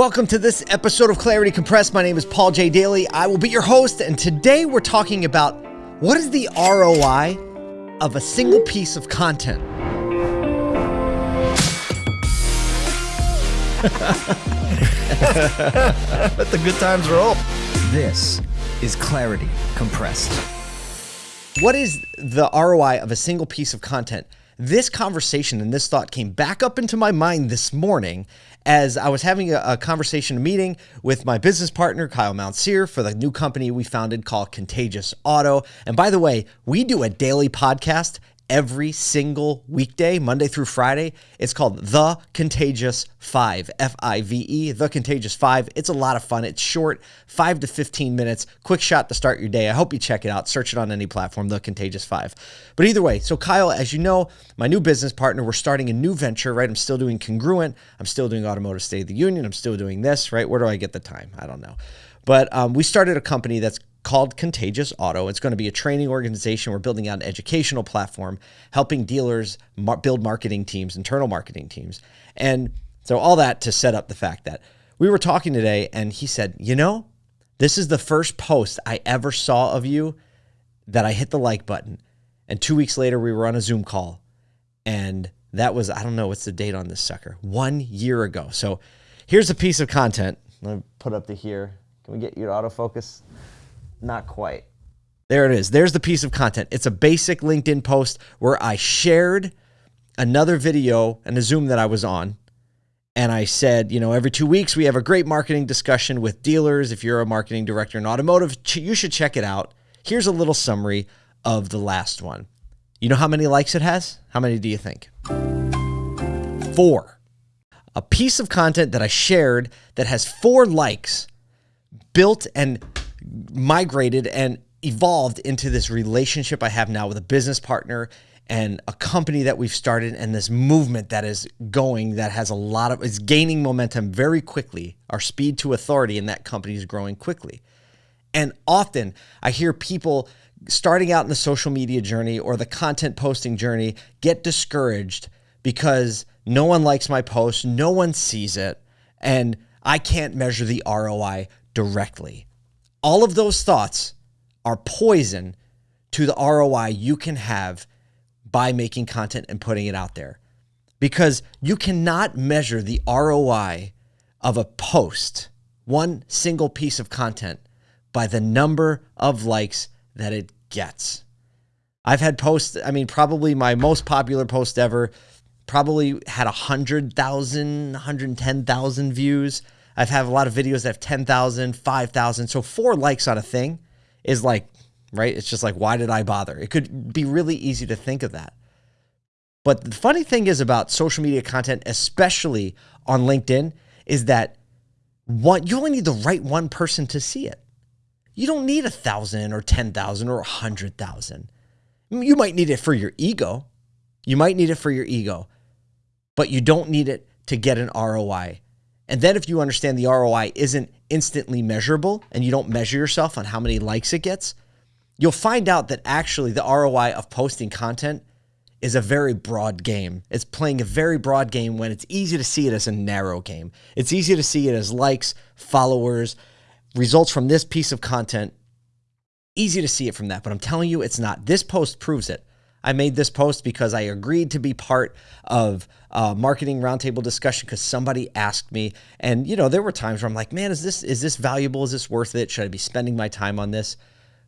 Welcome to this episode of Clarity Compressed. My name is Paul J. Daly. I will be your host, and today we're talking about what is the ROI of a single piece of content. Let the good times roll. This is Clarity Compressed. What is the ROI of a single piece of content? This conversation and this thought came back up into my mind this morning as I was having a, a conversation, a meeting with my business partner, Kyle Mountsier, for the new company we founded called Contagious Auto. And by the way, we do a daily podcast every single weekday, Monday through Friday. It's called The Contagious Five, F I V E, The Contagious Five. It's a lot of fun. It's short, five to 15 minutes, quick shot to start your day. I hope you check it out. Search it on any platform, The Contagious Five. But either way, so Kyle, as you know, my new business partner, we're starting a new venture, right? I'm still doing Congruent. I'm still doing Automotive State of the Union. I'm still doing this, right? Where do I get the time? I don't know. But um, we started a company that's called Contagious Auto. It's going to be a training organization. We're building out an educational platform, helping dealers mar- build marketing teams, internal marketing teams. And so, all that to set up the fact that we were talking today, and he said, You know, this is the first post I ever saw of you that I hit the like button. And two weeks later, we were on a Zoom call. And that was, I don't know what's the date on this sucker, one year ago. So, here's a piece of content. Let me put up to here. Can we get you to autofocus? Not quite. There it is. There's the piece of content. It's a basic LinkedIn post where I shared another video and a Zoom that I was on. And I said, you know, every two weeks we have a great marketing discussion with dealers. If you're a marketing director in automotive, you should check it out. Here's a little summary of the last one. You know how many likes it has? How many do you think? Four. A piece of content that I shared that has four likes built and migrated and evolved into this relationship I have now with a business partner and a company that we've started and this movement that is going that has a lot of is gaining momentum very quickly. Our speed to authority in that company is growing quickly. And often I hear people starting out in the social media journey or the content posting journey get discouraged because no one likes my post, no one sees it, and I can't measure the ROI directly. All of those thoughts are poison to the ROI you can have by making content and putting it out there. Because you cannot measure the ROI of a post, one single piece of content, by the number of likes that it gets. I've had posts, I mean, probably my most popular post ever probably had 100,000, 110,000 views. I've had a lot of videos that have 10,000, 5,000. So four likes on a thing is like, right? It's just like, why did I bother? It could be really easy to think of that. But the funny thing is about social media content, especially on LinkedIn, is that one, you only need the right one person to see it. You don't need a thousand or 10,000 or a hundred thousand. You might need it for your ego. You might need it for your ego, but you don't need it to get an ROI. And then if you understand the ROI isn't instantly measurable and you don't measure yourself on how many likes it gets, you'll find out that actually the ROI of posting content is a very broad game. It's playing a very broad game when it's easy to see it as a narrow game. It's easy to see it as likes, followers, results from this piece of content. Easy to see it from that, but I'm telling you, it's not. This post proves it. I made this post because I agreed to be part of a marketing roundtable discussion because somebody asked me. And you know, there were times where I'm like, man, is this is this valuable? Is this worth it? Should I be spending my time on this?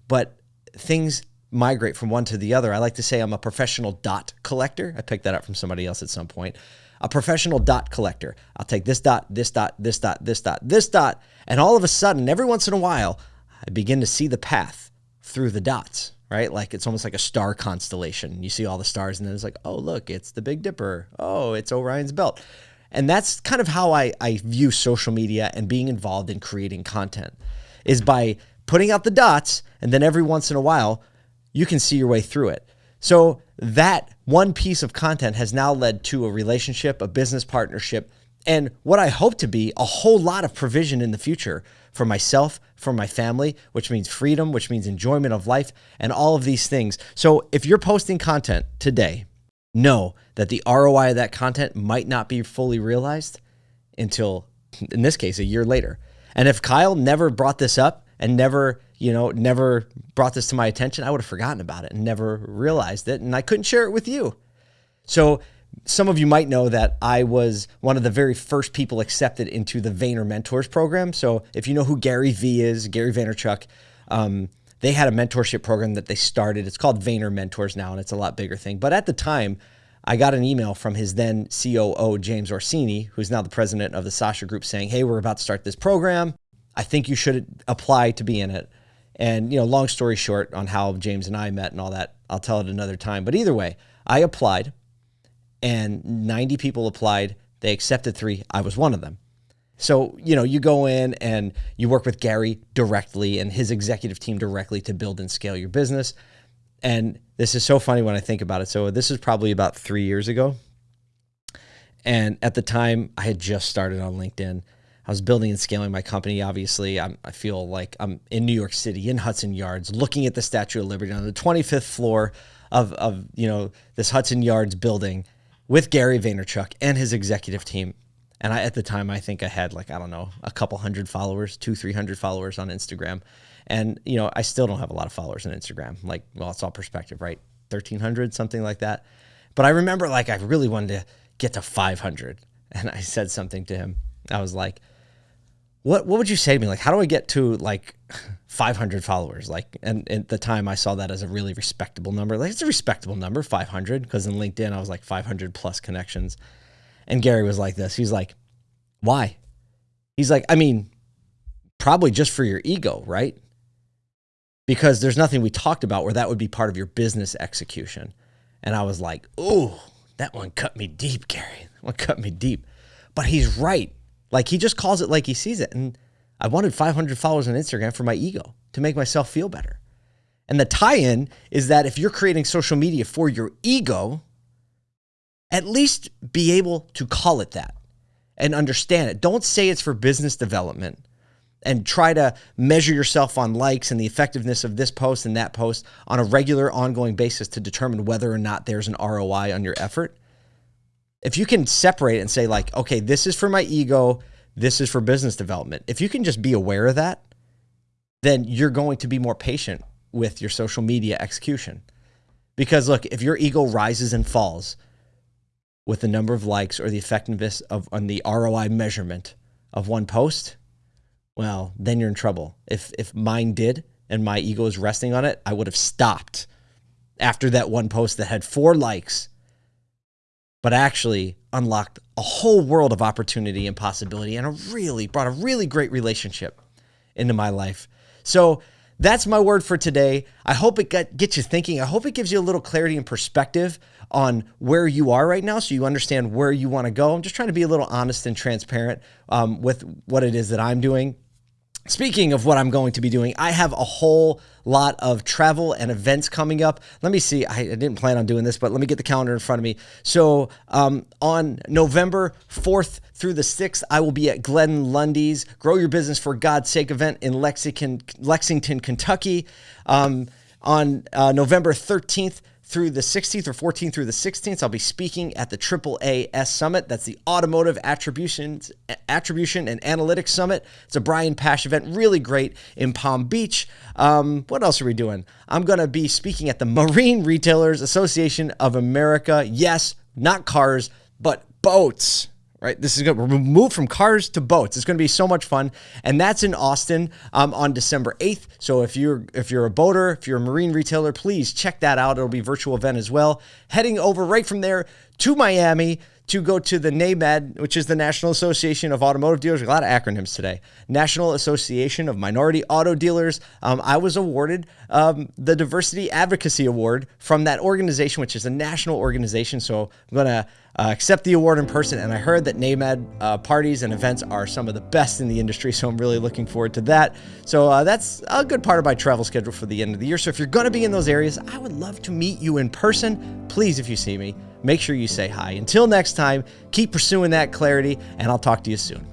But things migrate from one to the other. I like to say I'm a professional dot collector. I picked that up from somebody else at some point. A professional dot collector. I'll take this dot, this dot, this dot, this dot, this dot, and all of a sudden, every once in a while, I begin to see the path through the dots right? Like it's almost like a star constellation. You see all the stars, and then it's like, oh, look, it's the Big Dipper. Oh, it's Orion's Belt. And that's kind of how I, I view social media and being involved in creating content is by putting out the dots, and then every once in a while, you can see your way through it. So that one piece of content has now led to a relationship, a business partnership, and what I hope to be a whole lot of provision in the future for myself, for my family, which means freedom, which means enjoyment of life, and all of these things. So if you're posting content today, know that the ROI of that content might not be fully realized until in this case, a year later. And if Kyle never brought this up and never, you know, never brought this to my attention, I would have forgotten about it and never realized it. And I couldn't share it with you. So some of you might know that I was one of the very first people accepted into the Vayner Mentors program. So if you know who Gary Vee is, Gary Vaynerchuk, um, they had a mentorship program that they started. It's called Vayner Mentors now, and it's a lot bigger thing. But at the time, I got an email from his then COO, James Orsini, who's now the president of the Sasha Group, saying, Hey, we're about to start this program. I think you should apply to be in it. And, you know, long story short on how James and I met and all that, I'll tell it another time. But either way, I applied and 90 people applied. They accepted three. I was one of them. So, you know, you go in and you work with Gary directly and his executive team directly to build and scale your business. And this is so funny when I think about it. So, this is probably about three years ago. And at the time, I had just started on LinkedIn. I was building and scaling my company. Obviously, I'm, i feel like I'm in New York City, in Hudson Yards, looking at the Statue of Liberty on the 25th floor of, of you know this Hudson Yards building with Gary Vaynerchuk and his executive team. And I, at the time, I think I had like, I don't know, a couple hundred followers, two, 300 followers on Instagram. And, you know, I still don't have a lot of followers on Instagram. Like, well, it's all perspective, right? 1300, something like that. But I remember like I really wanted to get to 500. And I said something to him. I was like, what, what would you say to me? Like, how do I get to like 500 followers? Like, and, at the time I saw that as a really respectable number. Like, it's a respectable number, 500, because in LinkedIn I was like 500 plus connections. And Gary was like this. He's like, why? He's like, I mean, probably just for your ego, right? Because there's nothing we talked about where that would be part of your business execution. And I was like, oh, that one cut me deep, Gary. That one cut me deep. But he's right. Like he just calls it like he sees it. And I wanted 500 followers on Instagram for my ego to make myself feel better. And the tie in is that if you're creating social media for your ego, at least be able to call it that and understand it. Don't say it's for business development and try to measure yourself on likes and the effectiveness of this post and that post on a regular, ongoing basis to determine whether or not there's an ROI on your effort if you can separate and say like, okay, this is for my ego, this is for business development. If you can just be aware of that, then you're going to be more patient with your social media execution. Because look, if your ego rises and falls with the number of likes or the effectiveness of on the ROI measurement of one post, well, then you're in trouble. If if mine did and my ego is resting on it, I would have stopped after that one post that had 4 likes but actually unlocked a whole world of opportunity and possibility and a really brought a really great relationship into my life. So that's my word for today. I hope it get, gets you thinking. I hope it gives you a little clarity and perspective on where you are right now so you understand where you want to go. I'm just trying to be a little honest and transparent um, with what it is that I'm doing. Speaking of what I'm going to be doing, I have a whole lot of travel and events coming up. Let me see. I, I didn't plan on doing this, but let me get the calendar in front of me. So, um, on November 4th through the 6th, I will be at Glenn Lundy's Grow Your Business for God's Sake event in Lexington, Lexington Kentucky. Um, on uh, November 13th through the 16th or 14th through the 16th, I'll be speaking at the AAAS Summit. That's the Automotive Attribution, Attribution and Analytics Summit. It's a Brian Pasch event, really great in Palm Beach. Um, what else are we doing? I'm going to be speaking at the Marine Retailers Association of America. Yes, not cars, but boats right? This is going to move from cars to boats. It's going to be so much fun, and that's in Austin um, on December eighth. So if you're if you're a boater, if you're a marine retailer, please check that out. It'll be virtual event as well. Heading over right from there to Miami to go to the NAMAD, which is the National Association of Automotive Dealers. A lot of acronyms today. National Association of Minority Auto Dealers. Um, I was awarded um, the Diversity Advocacy Award from that organization, which is a national organization. So I'm going to uh, accept the award in person. And I heard that NAMAD uh, parties and events are some of the best in the industry. So I'm really looking forward to that. So uh, that's a good part of my travel schedule for the end of the year. So if you're going to be in those areas, I would love to meet you in person. Please, if you see me, make sure you say hi. Until next time, keep pursuing that clarity, and I'll talk to you soon.